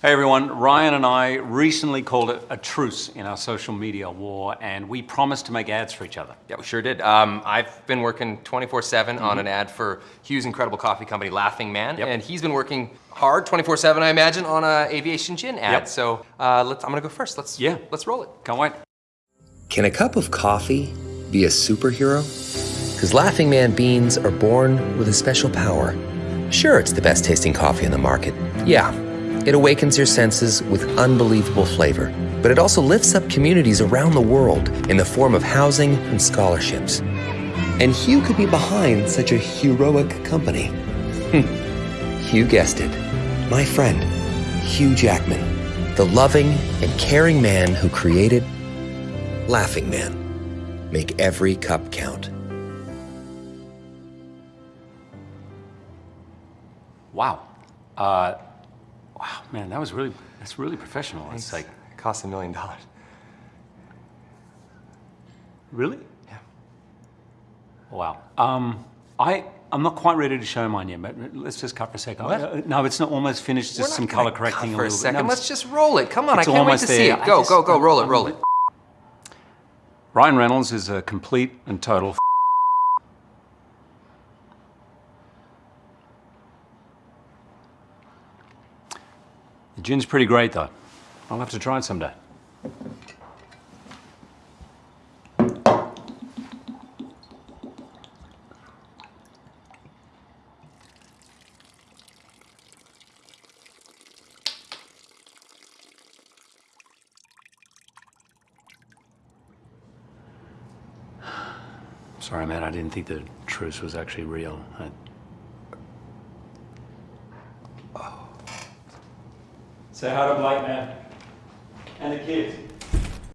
Hey everyone, Ryan and I recently called it a truce in our social media war and we promised to make ads for each other. Yeah, we sure did. Um, I've been working 24-7 on an ad for Hugh's incredible coffee company, Laughing Man, Yep. and he's been working hard 24-7, I imagine, on a aviation gin ad. Yep. So uh, let's, I'm gonna go first. Let's, Yeah. let's roll it. Can't wait. Can a cup of coffee be a superhero? Because Laughing Man beans are born with a special power. Sure, it's the best tasting coffee in the market. Yeah, it awakens your senses with unbelievable flavor. But it also lifts up communities around the world in the form of housing and scholarships. And Hugh could be behind such a heroic company. Hugh guessed it. My friend, Hugh Jackman, the loving and caring man who created Laughing Man. Make every cup count. Wow. Uh, wow, man, that was really, that's really professional. It's like, It costs a million dollars. really? Yeah. Wow. Um, I, I'm not quite ready to show mine yet, but let's just cut for a second. What? Uh, No, it's not almost finished, just some color correcting cut a for a little bit. second. No, Let's just roll it. Come on, I can't wait to see it. Go, just- go, go, roll it, roll it. Ryan Reynolds is a complete and total The gin's pretty great though. I'll have to try it someday. Sorry, man, I didn't think the truce was actually real. I... Say hi to Blake, man. And the kids.